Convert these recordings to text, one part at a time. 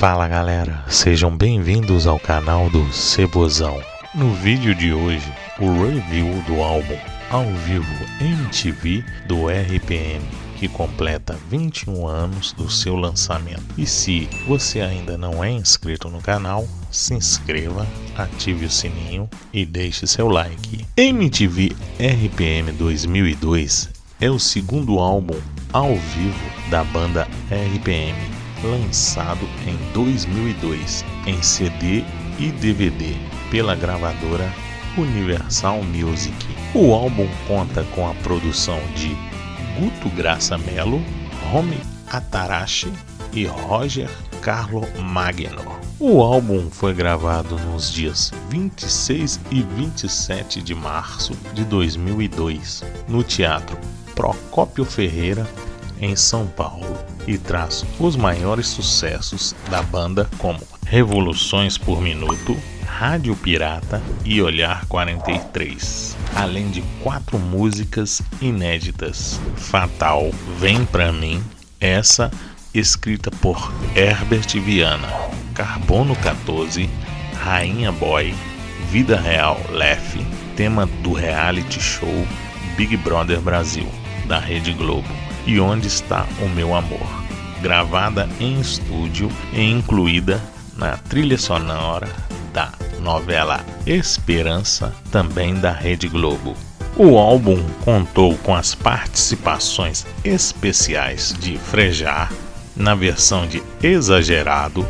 Fala galera, sejam bem-vindos ao canal do Cebozão. No vídeo de hoje, o review do álbum ao vivo MTV do RPM, que completa 21 anos do seu lançamento. E se você ainda não é inscrito no canal, se inscreva, ative o sininho e deixe seu like. MTV RPM 2002 é o segundo álbum ao vivo da banda RPM, lançado em 2002 em CD e DVD pela gravadora Universal Music. O álbum conta com a produção de Guto Graça Mello, Romy Atarashi e Roger Carlo Magno. O álbum foi gravado nos dias 26 e 27 de março de 2002 no Teatro Procópio Ferreira, em São Paulo, e traz os maiores sucessos da banda como Revoluções por Minuto, Rádio Pirata e Olhar 43, além de quatro músicas inéditas: Fatal, Vem Pra Mim, essa escrita por Herbert Viana, Carbono 14, Rainha Boy, Vida Real Lef, tema do reality show Big Brother Brasil da Rede Globo, e Onde Está o Meu Amor, gravada em estúdio e incluída na trilha sonora da novela Esperança, também da Rede Globo. O álbum contou com as participações especiais de Frejar na versão de Exagerado,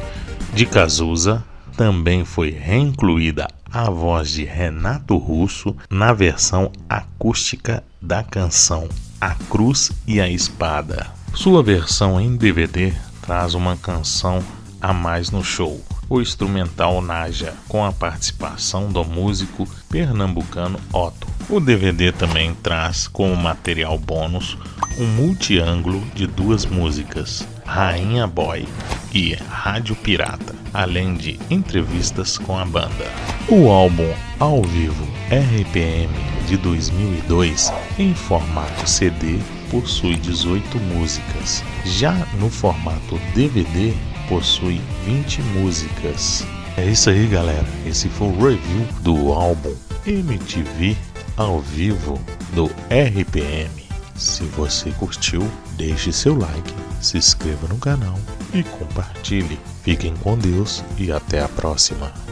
de Cazuza, também foi reincluída a voz de Renato Russo na versão acústica da canção a Cruz e a Espada. Sua versão em DVD traz uma canção a mais no show, o instrumental Naja, com a participação do músico pernambucano Otto. O DVD também traz como material bônus um multiângulo de duas músicas, Rainha Boy e Rádio Pirata, além de entrevistas com a banda. O álbum ao vivo RPM de 2002 em formato CD possui 18 músicas. Já no formato DVD possui 20 músicas. É isso aí, galera. Esse foi o review do álbum MTV ao vivo do RPM. Se você curtiu, deixe seu like, se inscreva no canal e compartilhe. Fiquem com Deus e até a próxima.